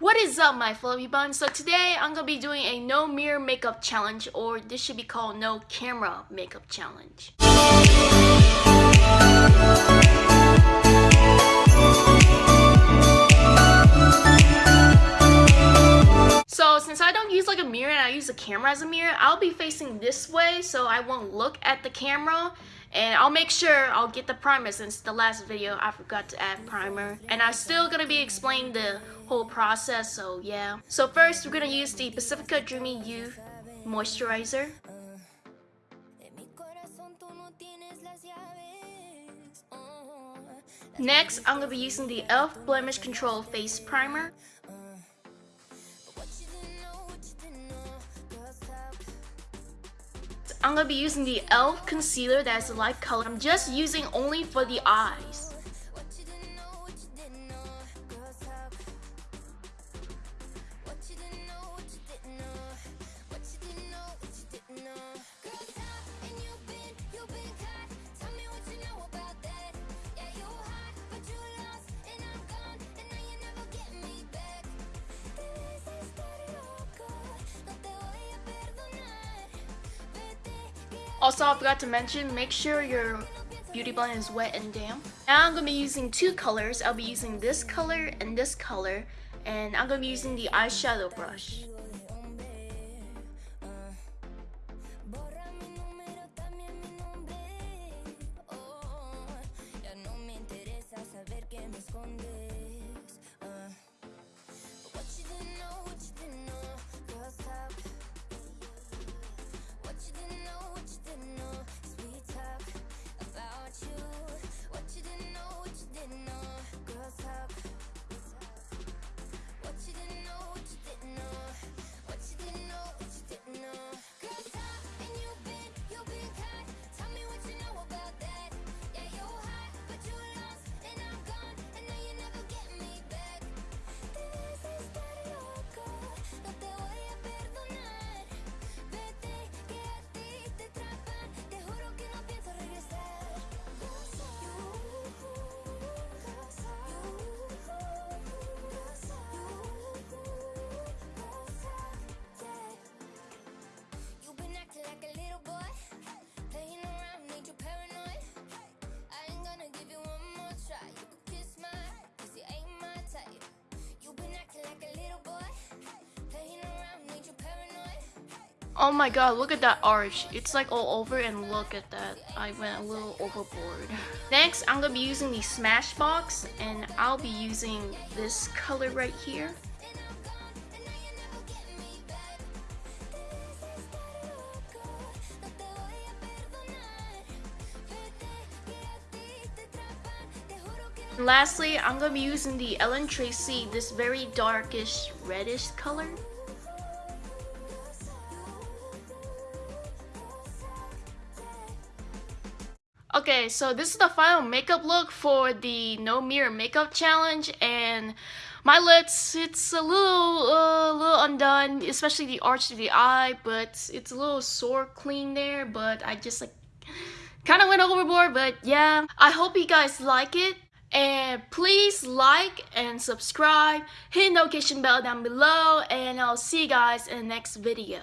What is up my fluffy buns? So today I'm gonna be doing a no mirror makeup challenge or this should be called no camera makeup challenge. Use like a mirror and I use a camera as a mirror, I'll be facing this way so I won't look at the camera and I'll make sure I'll get the primer since the last video I forgot to add primer and I'm still gonna be explaining the whole process so yeah so first we're gonna use the Pacifica Dreamy Youth moisturizer Next, I'm going to be using the e.l.f. Blemish Control Face Primer. I'm to be using the e.l.f. concealer that's a light color. I'm just using only for the eyes. Also, I forgot to mention, make sure your beauty blend is wet and damp. Now I'm going to be using two colors. I'll be using this color and this color. And I'm going to be using the eyeshadow brush. Oh my god, look at that arch. It's like all over and look at that. I went a little overboard. Next, I'm gonna be using the Smashbox and I'll be using this color right here. And lastly, I'm to be using the Ellen Tracy, this very darkish reddish color. Okay, so this is the final makeup look for the no mirror makeup challenge and my lips, it's a little, uh, little undone, especially the arch of the eye, but it's a little sore clean there, but I just like kind of went overboard, but yeah. I hope you guys like it. And please like and subscribe, hit notification bell down below, and I'll see you guys in the next video.